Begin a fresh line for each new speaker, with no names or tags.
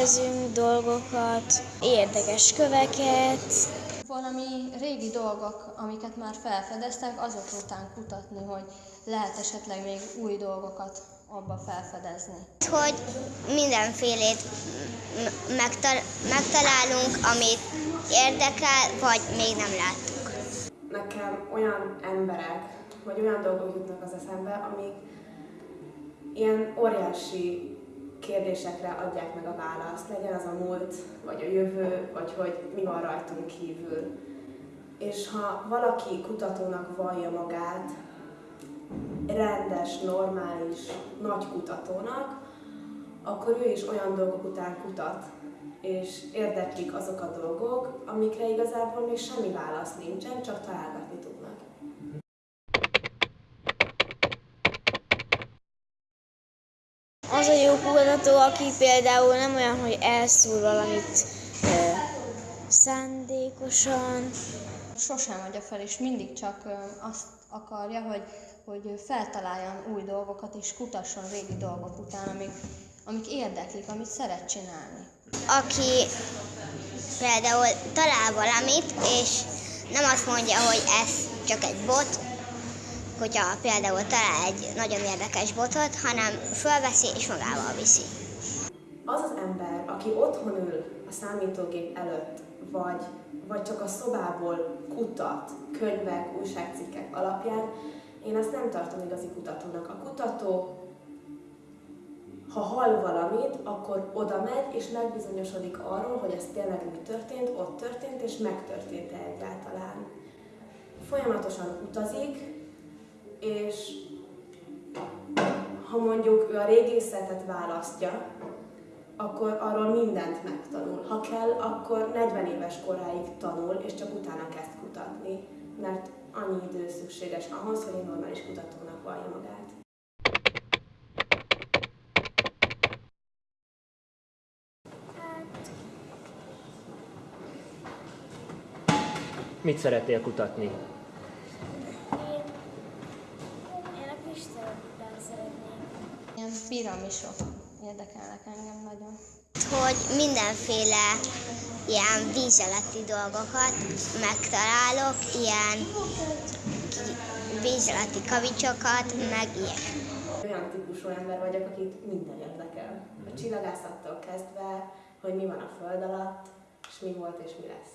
felfedezünk dolgokat, érdekes köveket.
Valami régi dolgok, amiket már felfedeztek, azok után kutatni, hogy lehet esetleg még új dolgokat abba felfedezni.
Hogy mindenfélét megtal- megtalálunk, amit érdekel, vagy még nem láttuk.
Nekem olyan emberek, vagy olyan dolgok jutnak az eszembe, amik ilyen óriási kérdésekre adják meg a választ, legyen az a múlt, vagy a jövő, vagy hogy mi van rajtunk kívül. És ha valaki kutatónak vallja magát, rendes, normális, nagy kutatónak, akkor ő is olyan dolgok után kutat, és érdeklik azok a dolgok, amikre igazából még semmi válasz nincsen, csak találgatni tudnak.
Jó kutató, aki például nem olyan, hogy elszúr valamit ö, szándékosan.
Sosem adja fel, és mindig csak ö, azt akarja, hogy, hogy feltaláljon új dolgokat, és kutasson régi dolgok után, amik, amik érdeklik, amit szeret csinálni.
Aki például talál valamit, és nem azt mondja, hogy ez csak egy bot, hogyha például talál egy nagyon érdekes botot, hanem fölveszi és magával viszi.
Az az ember, aki otthon ül a számítógép előtt, vagy, vagy csak a szobából kutat könyvek, újságcikkek alapján, én azt nem tartom igazi kutatónak. A kutató, ha hall valamit, akkor oda megy, és megbizonyosodik arról, hogy ez tényleg mi történt, ott történt, és megtörtént-e egyáltalán. Folyamatosan utazik, és ha mondjuk ő a régészetet választja, akkor arról mindent megtanul. Ha kell, akkor 40 éves koráig tanul, és csak utána kezd kutatni, mert annyi idő szükséges ahhoz, hogy egy normális kutatónak vallja magát.
Mit szeretnél kutatni?
Én, én a Pisten után szeretnék.
Ilyen piramisok érdekelnek engem nagyon.
Hogy mindenféle ilyen víz alatti dolgokat megtalálok, ilyen víz alatti kavicsokat, meg ilyen.
Olyan típusú ember vagyok, akit minden érdekel. A csillagászattól kezdve, hogy mi van a föld alatt, és mi volt és mi lesz.